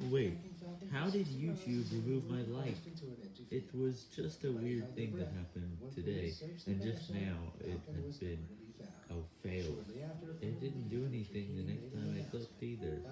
Wait, how did YouTube remove my like? It was just a weird thing that happened today, and just now it has been a fail. It didn't do anything the next time I clicked either.